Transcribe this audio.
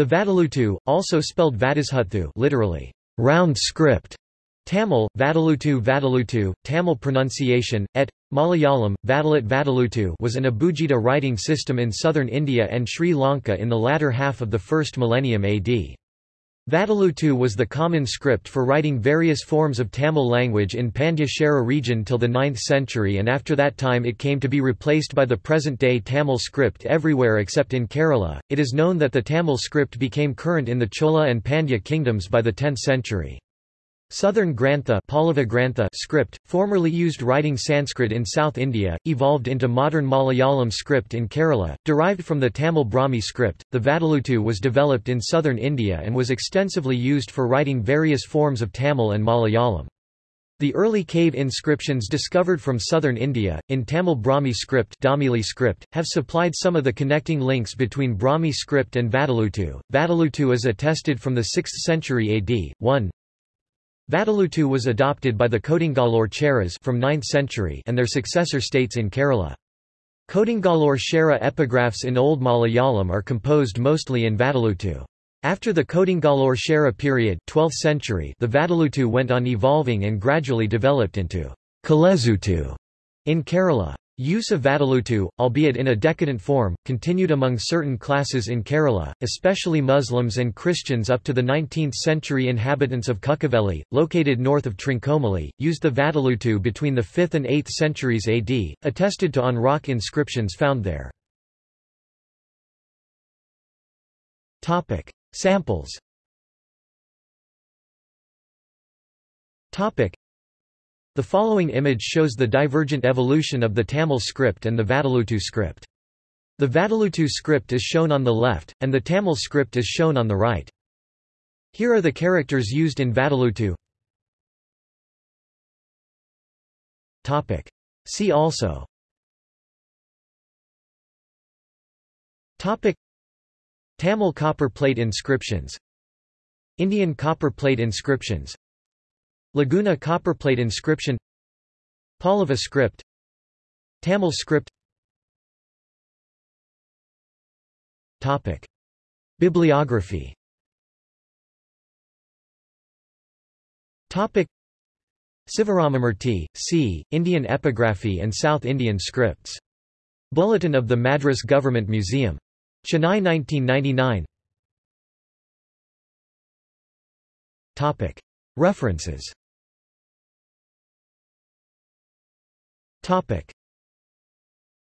The Vatteluttu, also spelled Vattezhuthu literally, round script, Tamil, Vadalutu Vadalutu, Tamil pronunciation, et. Malayalam, Vadalat Vadalutu was an Abugida writing system in southern India and Sri Lanka in the latter half of the first millennium AD. Vatteluttu was the common script for writing various forms of Tamil language in Pandya region till the 9th century and after that time it came to be replaced by the present-day Tamil script everywhere except in Kerala. It is known that the Tamil script became current in the Chola and Pandya kingdoms by the 10th century. Southern Grantha, Pallava Grantha script, formerly used writing Sanskrit in South India, evolved into modern Malayalam script in Kerala, derived from the Tamil Brahmi script. The Vatteluttu was developed in southern India and was extensively used for writing various forms of Tamil and Malayalam. The early cave inscriptions discovered from southern India, in Tamil Brahmi script, Damili script have supplied some of the connecting links between Brahmi script and Vatteluttu. Vatteluttu is attested from the 6th century AD. 1. Vatteluttu was adopted by the Kodungallur Cheras from 9th century and their successor states in Kerala. Kodungallur Chera epigraphs in Old Malayalam are composed mostly in Vatteluttu. After the Kodungallur Chera period 12th century, the Vadalutu went on evolving and gradually developed into Kolezhuthu in Kerala. Use of Vatteluttu, albeit in a decadent form, continued among certain classes in Kerala, especially Muslims and Christians up to the 19th century inhabitants of Kuchchaveli, located north of Trincomalee, used the Vatteluttu between the 5th and 8th centuries AD, attested to on rock inscriptions found there. Samples the following image shows the divergent evolution of the Tamil script and the Vatteluttu script. The Vatteluttu script is shown on the left, and the Tamil script is shown on the right. Here are the characters used in Vatteluttu. Topic. See also Topic. Tamil copper plate inscriptions Indian copper plate inscriptions Laguna copperplate inscription Pallava script Tamil script Topic. Bibliography Topic. Sivaramamurti, C., Indian Epigraphy and South Indian Scripts. Bulletin of the Madras Government Museum. Chennai 1999 Topic. References Topic.